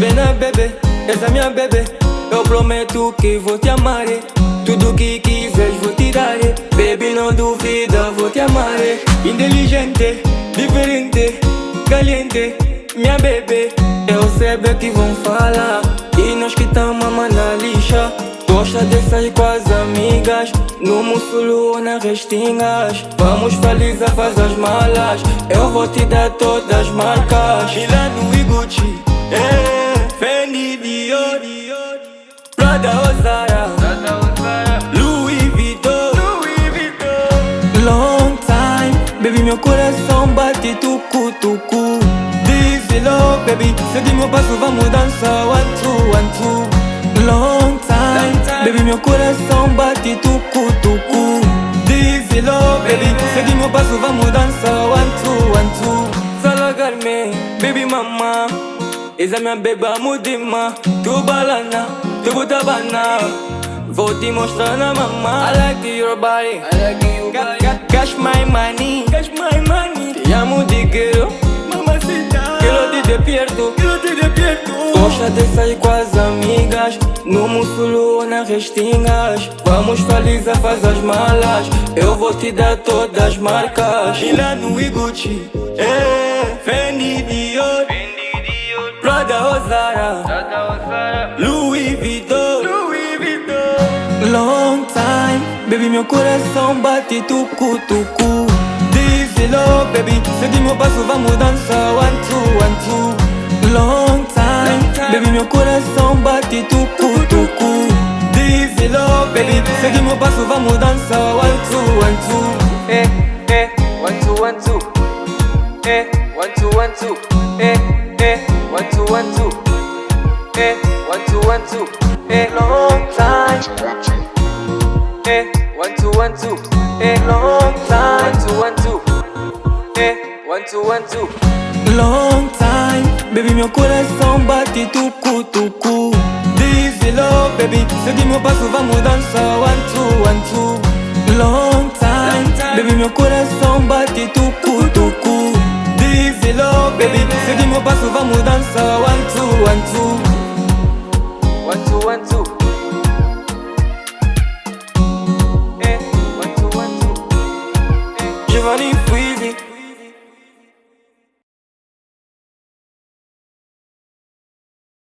Bebê na bebê, essa minha bebê Eu prometo que vou te amar Tudo que quiseres vou te dar Baby não duvida, vou te amar Inteligente, diferente, caliente Minha bebê, eu sei bem que vão falar E nós que tamo na lixa. Gosta de sair com as amigas No mussulo ou nas restingas. Vamos felizes a fazer as malas Eu vou te dar todas as marcas. Milano e Gucci é, Prada ou Zara Louis Vuitton. Long time. Baby meu coração bate tucu tucu Dizzy love baby. Segue meu passo vamos dançar One two one two. Long time. Baby meu coração bate tucu tucu Dizzy love baby. Segue meu passo vamos dançar One two one two. Salagarme baby mama. Esa minha beba mudima Tu butabana Vou te mostrar na mama I like your body. I like your body. Cash my money. Cash my money. Te amo de quero. Mamacita Quero te despierto. Quero te despierto. Gosta de sair com as amigas. No mussulo ou nas restingas. Vamos felizes a fazer as malas. Eu vou te dar todas as marcas. Milano e Gucci é, Fendi Dior. Prada ou Zara meu coração bate tucu tucu Dizzy love baby Segue meu passo vamos dançar One two one two Long time Baby meu coração bate tucu tucu Dizzy love baby Segue meu passo vamos dançar One two one two Eh, eh, one two one two. Eh, one two one two. Eh, eh, one two one two. Eh, one two one two. Eh, long time. Eh, one two one two. Eh, long time. One two one two. Eh, one two one two. Long time. Baby meu coração bate tucu tucu Dizzy love baby. Meu passo vamos dançar One two one two. Long time. Baby meu coração bate tucu tucu Dizzy love baby. Segue meu passo vamos dançar One two one two